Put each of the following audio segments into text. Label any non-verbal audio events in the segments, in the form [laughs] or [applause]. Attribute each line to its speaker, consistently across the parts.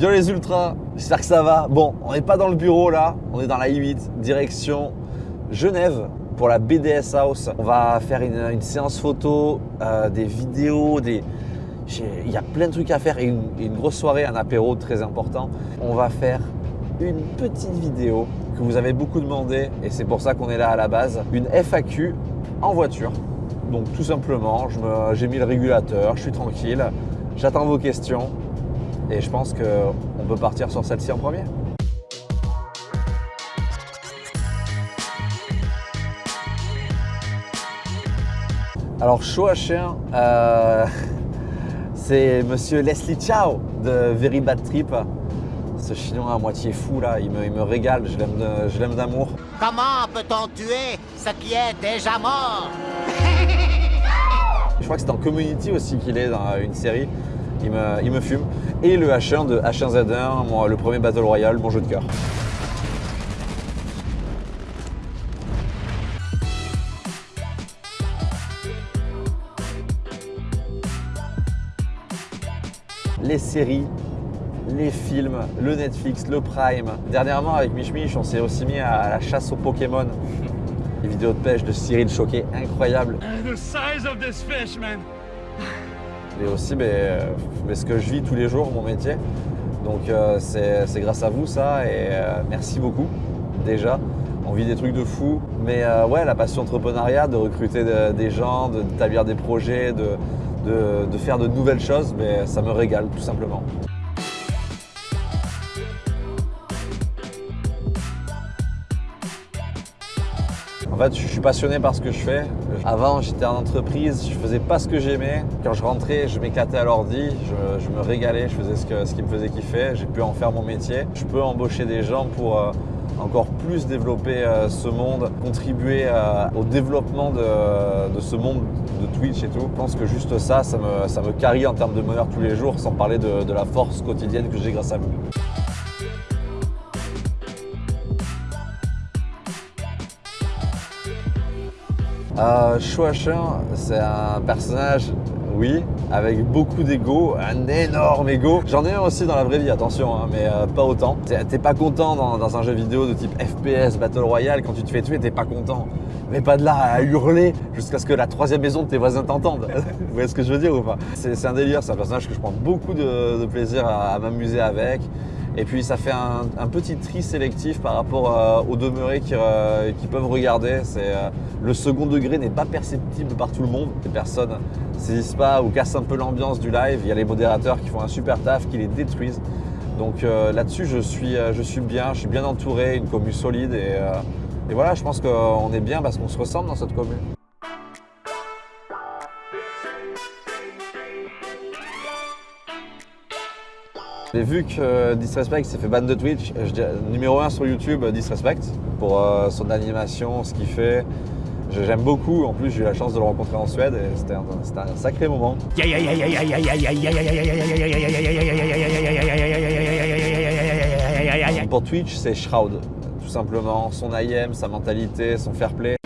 Speaker 1: Yo les ultras, j'espère que ça va. Bon, on n'est pas dans le bureau là, on est dans la I8, direction Genève pour la BDS House. On va faire une, séance photo, euh, des vidéos, des... il y a plein de trucs à faire et une, une, grosse soirée, un apéro très important. On va faire une petite vidéo que vous avez beaucoup demandé et c'est pour ça qu'on est là à la base. Une FAQ en voiture. Donc tout simplement, j'ai mis le régulateur, je suis tranquille, j'attends vos questions et je pense qu'on peut partir sur celle-ci en premier. Alors, chaud à chien, euh, [laughs] c'est monsieur Leslie Chow de Very Bad Trip. Ce chinois à moitié fou là, il me, régale, je l'aime d'amour.
Speaker 2: Comment peut-on tuer ce qui est déjà mort? [laughs]
Speaker 1: Je crois que c'est en Community aussi qu'il est dans une série il me, fume. Et le H1 de H1Z1, le premier Battle Royale, mon jeu de cœur. les séries, les films, le Netflix, le Prime. Dernièrement, avec Mich Mich, on s'est aussi mis à la chasse aux Pokémon. [laughs] Les vidéos de pêche de Cyril Choquet, incroyable aussi mais, ce que je vis tous les jours, mon métier. Donc euh, c'est grâce à vous ça et euh, merci beaucoup déjà. On vit des trucs de fou, mais euh, ouais, la passion entrepreneuriat, de recruter des gens, d'établir des projets, de, de, faire de nouvelles choses, mais ça me régale tout simplement. Je suis passionné par ce que je fais. Avant, j'étais en entreprise, je faisais pas ce que j'aimais. Quand je rentrais, je m'éclatais à l'ordi, je, me régalais, je faisais ce, qui me faisait kiffer. J'ai pu en faire mon métier. Je peux embaucher des gens pour euh, encore plus développer euh, ce monde, contribuer euh, au développement de, ce monde de Twitch et tout. Je pense que juste ça, ça me, ça me carie en termes de bonheur tous les jours, sans parler de, de la force quotidienne que j'ai grâce à vous. Euh, c'est un personnage, oui, avec beaucoup d'ego, un énorme ego. J'en ai un aussi dans la vraie vie, attention, hein, mais euh, pas autant. T'es pas content dans, un jeu vidéo de type FPS, Battle Royale, quand tu te fais tuer, t'es pas content. Mais pas de là à hurler jusqu'à ce que la troisième maison de tes voisins t'entende. [laughs] Vous voyez ce que je veux dire ou pas? C'est un délire, c'est un personnage que je prends beaucoup de, plaisir à m'amuser avec. Et puis ça fait un, petit tri sélectif par rapport euh, aux demeurés euh, qui, peuvent regarder. Euh, le second degré n'est pas perceptible par tout le monde. Les personnes ne saisissent pas ou cassent un peu l'ambiance du live. Il y a les modérateurs qui font un super taf, qui les détruisent. Donc là-dessus, je suis, je suis bien, je suis bien entouré, une commune solide. Et, et voilà, je pense qu'on est bien parce qu'on se ressemble dans cette commune. J'ai vu que Disrespect s'est fait ban de Twitch. numéro 1 sur YouTube, Disrespect, pour euh, son animation, ce qu'il fait. J'aime beaucoup, en plus j'ai eu la chance de le rencontrer en Suède et c'était un, sacré moment. Pour Twitch, c'est Shroud, tout simplement. Son IM, sa mentalité, son fair play.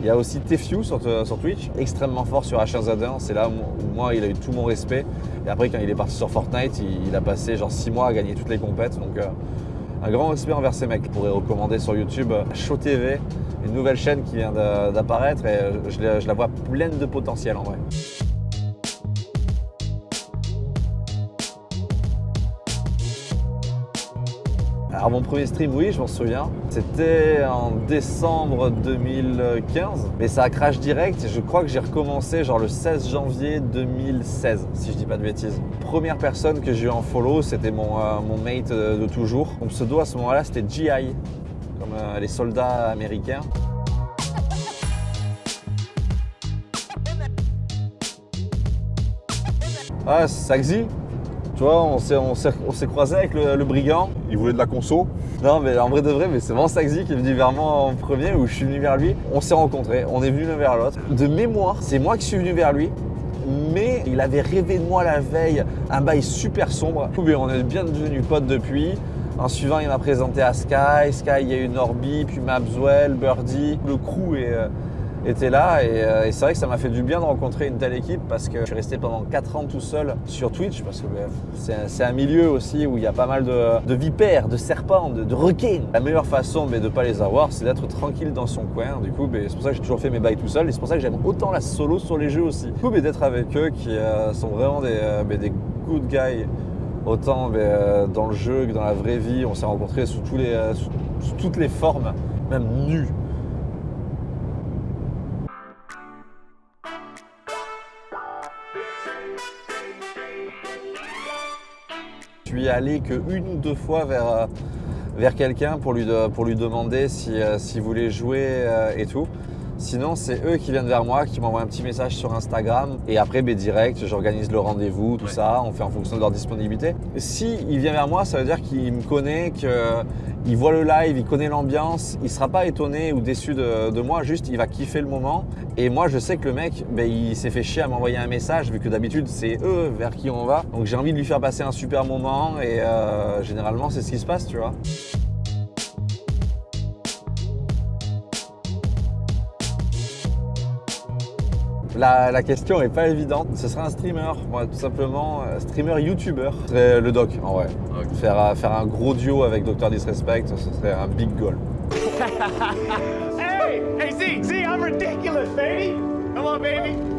Speaker 1: Il y a aussi Tefew sur, sur, Twitch, extrêmement fort sur H1Z1. C'est là où moi, il a eu tout mon respect. Et après, quand il est parti sur Fortnite, il, a passé genre 6 mois à gagner toutes les compètes. Donc, euh, un grand respect envers ces mecs. Je pourrais recommander sur YouTube Show TV, une nouvelle chaîne qui vient d'apparaître et je la vois pleine de potentiel en vrai. Alors mon premier stream, oui, je m'en souviens. C'était en décembre 2015, mais ça a crash direct. Je crois que j'ai recommencé genre le 16 janvier 2016, si je dis pas de bêtises. Première personne que j'ai eu en follow, c'était mon, euh, mon mate de, toujours. Mon pseudo à ce moment-là, c'était GI, comme euh, les soldats américains. Ah, Saxi tu vois, on s'est croisé avec le, brigand.
Speaker 3: Il voulait de la conso.
Speaker 1: Non, mais en vrai de vrai, mais c'est vraiment Saxi qui est venu vers moi en premier, ou je suis venu vers lui. On s'est rencontrés, on est venu l'un vers l'autre. De mémoire, c'est moi qui suis venu vers lui, mais il avait rêvé de moi la veille, un bail super sombre. On est bien devenus potes depuis. En suivant, il m'a présenté à Sky. Sky, il y a eu Norby, puis Mabswell, Birdie. Le crew est, euh, était là et, et c'est vrai que ça m'a fait du bien de rencontrer une telle équipe parce que je suis resté pendant 4 ans tout seul sur Twitch parce que ben, c'est un- milieu aussi où il y a pas mal de, vipères, de serpents, de, requins. La meilleure façon ben, de ne pas les avoir, c'est d'être tranquille dans son coin. Du coup, ben, c'est pour ça que j'ai toujours fait mes bails tout seul et c'est pour ça que j'aime autant la solo sur les jeux aussi. Du coup, d'être avec eux qui euh, sont vraiment des, euh, des good guys. Autant euh, dans le jeu que dans la vraie vie, on s'est rencontrés sous, tous les, euh, sous toutes les formes, même nus. Suis allé que ou deux fois vers, euh, vers quelqu'un pour lui, pour lui demander si, euh, s'il voulait jouer euh, et tout. Sinon, c'est eux qui viennent vers moi, qui m'envoient un petit message sur Instagram. Et après, ben, direct, j'organise le rendez-vous, tout
Speaker 3: Ouais.
Speaker 1: ça. On fait en fonction de leur disponibilité. Si il vient vers moi, ça veut dire qu'il me connaît, qu'il voit le live, il connaît l'ambiance. Il sera pas étonné ou déçu de, de moi. Juste, il va kiffer le moment. Et moi, je sais que le mec, ben, il s'est fait chier à m'envoyer un message, vu que d'habitude, c'est eux vers qui on va. Donc, j'ai envie de lui faire passer un super moment. Et euh, généralement, c'est ce qui se passe, tu vois. La, la question est pas évidente. Ce serait un streamer, moi, tout simplement, euh, streamer YouTuber. Ce serait le doc, en vrai. Faire, euh, faire un gros duo avec Dr Disrespect, ce serait un big goal. [laughs]
Speaker 4: Hey, hey, Z, Z, I'm ridiculous, baby. Come on, baby.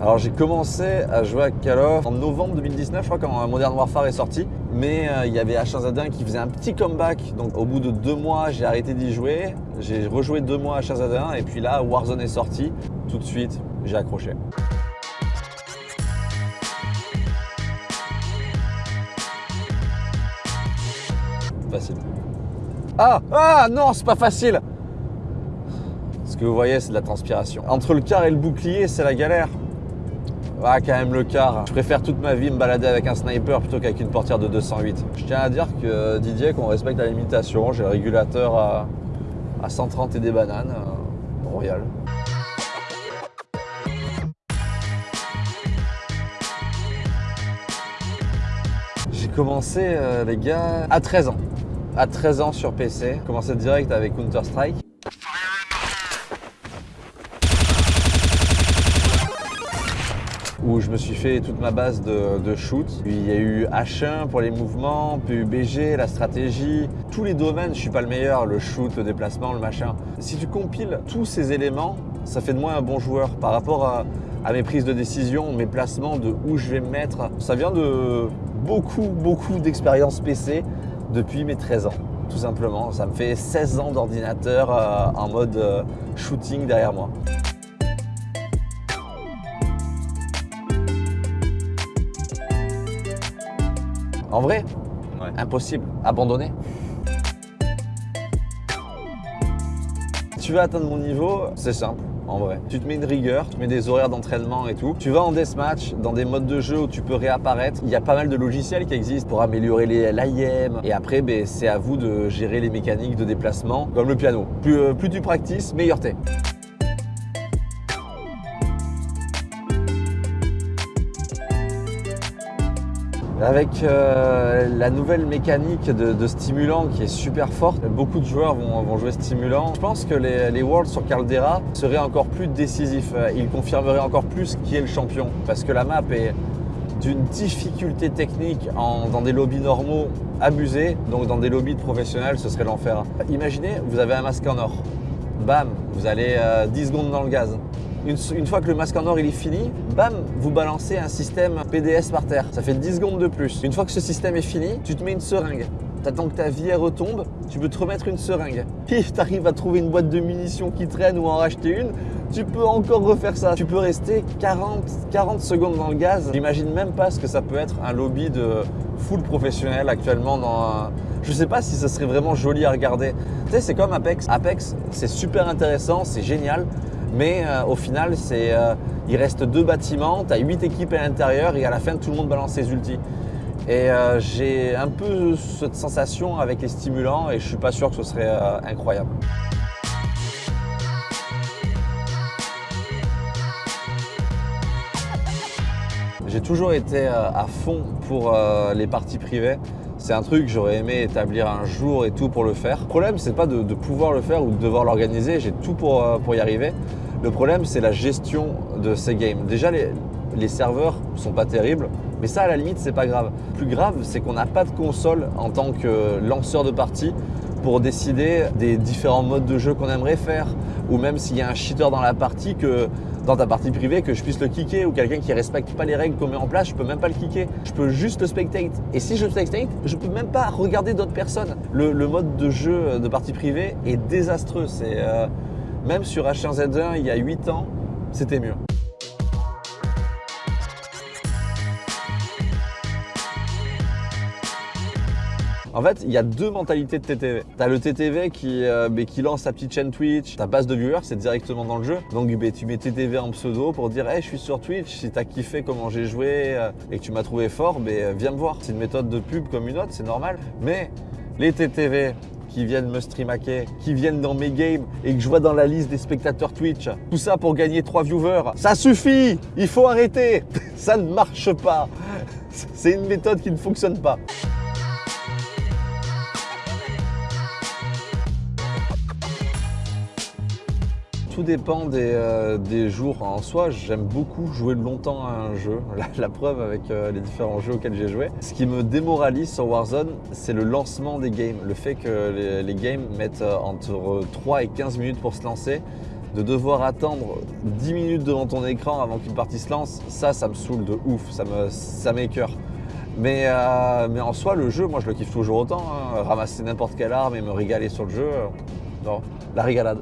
Speaker 1: Alors j'ai commencé à jouer à Call of en novembre 2019, je crois, quand Modern Warfare est sorti. Mais euh, il y avait H1Z1 qui faisait un petit comeback. Donc au bout de deux mois, j'ai arrêté d'y jouer. J'ai rejoué deux mois à H1Z1 et puis là, Warzone est sorti. Tout de suite, j'ai accroché. Facile. Ah Ah non, c'est pas facile Ce que vous voyez, c'est de la transpiration. Entre le quart et le bouclier, c'est la galère. Ah, quand même le quart. Je préfère toute ma vie me balader avec un sniper plutôt qu'avec une portière de 208. Je tiens à dire que Didier, qu'on respecte la limitation, j'ai le régulateur à, à 130 et des bananes. euh, royal. J'ai commencé, euh, les gars, à 13 ans. À 13 ans sur PC. Commencé direct avec Counter-Strike. Où je me suis fait toute ma base de, shoot. Il y a eu H1 pour les mouvements, PUBG, la stratégie, tous les domaines, je suis pas le meilleur, le shoot, le déplacement, le machin. Si tu compiles tous ces éléments, ça fait de moi un bon joueur par rapport à, à mes prises de décision, mes placements, de où je vais me mettre. Ça vient de beaucoup, beaucoup d'expérience PC depuis mes 13 ans. Tout simplement, ça me fait 16 ans d'ordinateur euh, en mode euh, shooting derrière moi. En vrai,
Speaker 3: Ouais.
Speaker 1: impossible. Abandonner. Tu veux atteindre mon niveau, c'est simple. En vrai, tu te mets une rigueur, tu mets des horaires d'entraînement et tout. Tu vas en deathmatch, dans des modes de jeu où tu peux réapparaître. Il y a pas mal de logiciels qui existent pour améliorer les l'IM. Et après, ben, c'est à vous de gérer les mécaniques de déplacement, comme le piano. Plus, euh, plus tu pratiques, meilleur t'es. Avec euh, la nouvelle mécanique de, stimulant qui est super forte, beaucoup de joueurs vont, jouer stimulant. Je pense que les, Worlds sur Caldera seraient encore plus décisifs. Euh, Ils confirmeraient encore plus qui est le champion. Parce que la map est d'une difficulté technique dans des lobbies normaux abusés. Donc dans des lobbies de professionnels, ce serait l'enfer. Imaginez, vous avez un masque en or. Bam, vous allez euh, 10 secondes dans le gaz. Une, fois que le masque en or il est fini, bam, vous balancez un système PDS par terre. Ça fait 10 secondes de plus. Une fois que ce système est fini, tu te mets une seringue. T'attends que ta vie elle retombe, tu peux te remettre une seringue. Puis t'arrives à trouver une boîte de munitions qui traîne ou en racheter une, tu peux encore refaire ça. Tu peux rester 40, 40 secondes dans le gaz. J'imagine même pas ce que ça peut être un lobby de full professionnel actuellement dans un... Je sais pas si ce serait vraiment joli à regarder. Tu sais, c'est comme Apex. Apex, c'est super intéressant, c'est génial. Mais euh, au final, euh, il reste deux bâtiments, tu as huit équipes à l'intérieur et à la fin, tout le monde balance ses ultis. Et euh, j'ai un peu cette sensation avec les stimulants et je suis pas sûr que ce serait euh, incroyable. J'ai toujours été à fond pour les parties privées. C'est un truc que j'aurais aimé établir un jour et tout pour le faire. Le problème, c'est pas de, de pouvoir le faire ou de devoir l'organiser. J'ai tout pour, pour y arriver. Le problème, c'est la gestion de ces games. Déjà, les, les serveurs sont pas terribles, mais ça, à la limite, c'est pas grave. Plus grave, c'est qu'on n'a pas de console en tant que lanceur de partie pour décider des différents modes de jeu qu'on aimerait faire, ou même s'il y a un cheater dans la partie que dans ta partie privée que je puisse le kicker ou quelqu'un qui respecte pas les règles qu'on met en place, je peux même pas le kicker. Je peux juste le spectate. Et si je le spectate, je peux même pas regarder d'autres personnes. Le, le, mode de jeu de partie privée est désastreux. C'est euh, même sur H1Z1 il y a 8 ans, c'était mieux. En fait, il y a deux mentalités de TTV. Tu as le TTV qui, euh, qui lance sa petite chaîne Twitch, ta base de viewers, c'est directement dans le jeu. Donc bah, tu mets TTV en pseudo pour dire hey, je suis sur Twitch, si tu as kiffé comment j'ai joué euh, et que tu m'as trouvé fort, bah, viens me voir. C'est une méthode de pub comme une autre, c'est normal. Mais les TTV qui viennent me streamaker, qui viennent dans mes games et que je vois dans la liste des spectateurs Twitch, tout ça pour gagner 3 viewers, ça suffit! Il faut arrêter! [laughs] Ça ne marche pas! C'est une méthode qui ne fonctionne pas. Tout dépend des, euh, des, jours en soi. J'aime beaucoup jouer longtemps à un jeu. [laughs] La, preuve avec euh, les différents jeux auxquels j'ai joué. Ce qui me démoralise sur Warzone, c'est le lancement des games. Le fait que les, games mettent euh, entre 3 et 15 minutes pour se lancer. De devoir attendre 10 minutes devant ton écran avant qu'une partie se lance, ça, ça me saoule de ouf. Ça me, ça. Mais, mais en soi, le jeu, moi, je le kiffe toujours autant. Hein. Ramasser n'importe quelle arme et me régaler sur le jeu, non, la régalade.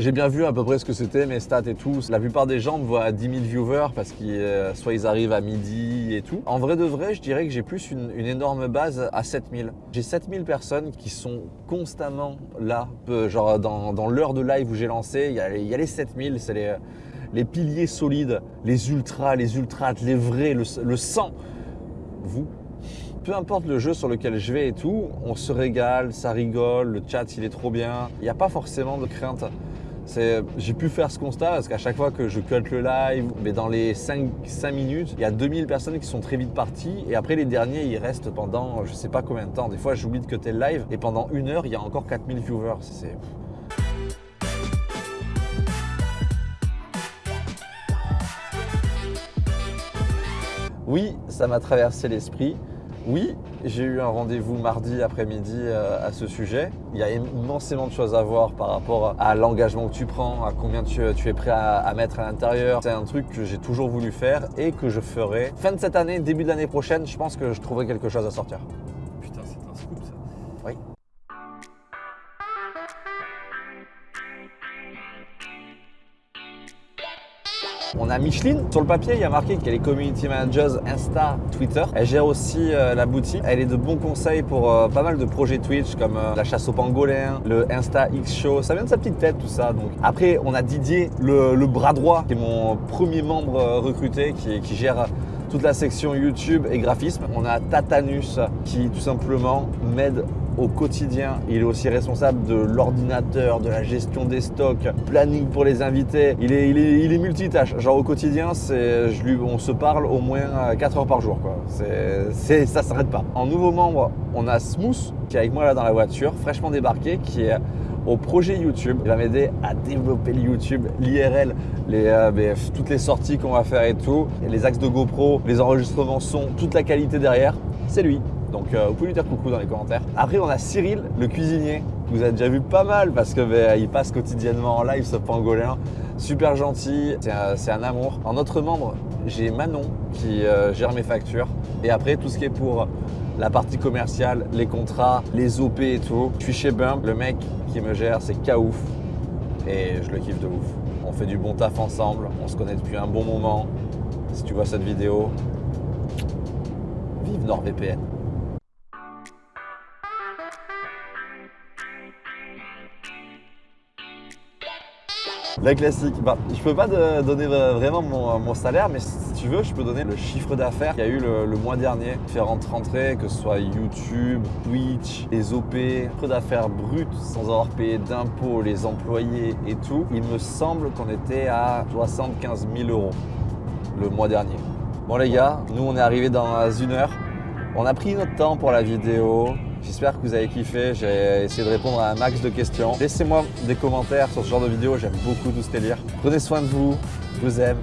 Speaker 1: J'ai bien vu à peu près ce que c'était, mes stats et tout. La plupart des gens me voient à 10 000 viewers parce qu'ils euh, soit ils arrivent à midi et tout. En vrai de vrai, je dirais que j'ai plus une, énorme base à 7000. J'ai 7000 personnes qui sont constamment là. Genre dans, l'heure de live où j'ai lancé, il y, a, les 7000, c'est les, les piliers solides, les ultras, les ultras, les vrais, le, le sang. Vous, peu importe le jeu sur lequel je vais et tout, on se régale, ça rigole, le chat il est trop bien. Il n'y a pas forcément de crainte. J'ai pu faire ce constat parce qu'à chaque fois que je cut le live, mais dans les 5, 5 minutes, il y a 2000 personnes qui sont très vite parties et après les derniers, ils restent pendant je sais pas combien de temps. Des fois, j'oublie de cutter le live et pendant une heure, il y a encore 4000 viewers. Oui, ça m'a traversé l'esprit. Oui, j'ai eu un rendez-vous mardi après-midi euh, à ce sujet. Il y a immensément de choses à voir par rapport à l'engagement que tu prends, à combien tu, es prêt à mettre à l'intérieur. C'est un truc que j'ai toujours voulu faire et que je ferai fin de cette année, début de l'année prochaine. Je pense que je trouverai quelque chose à sortir. On a Micheline. Sur le papier, il y a marqué qu'elle est community manager Insta, Twitter. Elle gère aussi euh, la boutique. Elle est de bons conseils pour euh, pas mal de projets Twitch comme euh, la chasse au pangolin, le Insta X Show. Ça vient de sa petite tête tout ça. Après, on a Didier, le, bras droit, qui est mon premier membre recruté, qui gère toute la section YouTube et graphisme. On a Tatanus qui tout simplement m'aide au quotidien. Il est aussi responsable de l'ordinateur, de la gestion des stocks, planning pour les invités. Il est, multitâche. Genre au quotidien, je on se parle au moins 4 heures par jour. Ça s'arrête pas. En nouveau membre, on a Smooth qui est avec moi là dans la voiture, fraîchement débarqué, qui est au projet YouTube. Il va m'aider à développer le YouTube, l'IRL, euh, BF, toutes les sorties qu'on va faire et tout, les axes de GoPro, les enregistrements son, toute la qualité derrière. C'est lui. Donc euh, vous pouvez lui dire coucou dans les commentaires. Après on a Cyril, le cuisinier. Vous avez déjà vu pas mal parce que bah, il passe quotidiennement en live ce pangolin. Super gentil, c'est un, amour. En autre membre, j'ai Manon qui euh, gère mes factures. Et après tout ce qui est pour la partie commerciale, les contrats, les OP et tout. Je suis chez Bump, le mec qui me gère c'est Kaouf et je le kiffe de ouf. On fait du bon taf ensemble, on se connaît depuis un bon moment. Si tu vois cette vidéo, vive NordVPN. La classique. Bah, je peux pas donner vraiment mon, salaire, mais si tu veux, je peux donner le chiffre d'affaires qu'il y a eu le, le mois dernier. Différentes rentrées, que ce soit YouTube, Twitch, les OP, chiffre d'affaires brut sans avoir payé d'impôts, les employés et tout. Il me semble qu'on était à 75 000 euros le mois dernier. Bon les gars, nous on est arrivé dans une heure. On a pris notre temps pour la vidéo. J'espère que vous avez kiffé. J'ai essayé de répondre à un max de questions. Laissez-moi des commentaires sur ce genre de vidéo. J'aime beaucoup tout ce délire. Prenez soin de vous. Je vous aime.